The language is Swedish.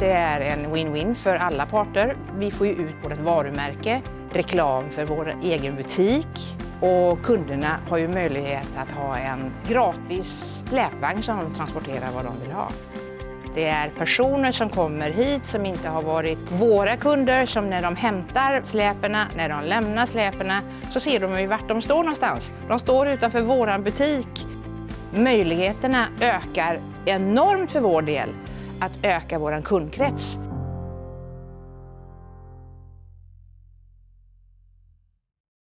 Det är en win-win för alla parter. Vi får ju ut vårt varumärke, reklam för vår egen butik och kunderna har ju möjlighet att ha en gratis släpvagn som de transporterar vad de vill ha. Det är personer som kommer hit som inte har varit våra kunder som när de hämtar släperna, när de lämnar släperna så ser de ju vart de står någonstans. De står utanför våran butik. Möjligheterna ökar enormt för vår del att öka vår kundkrets.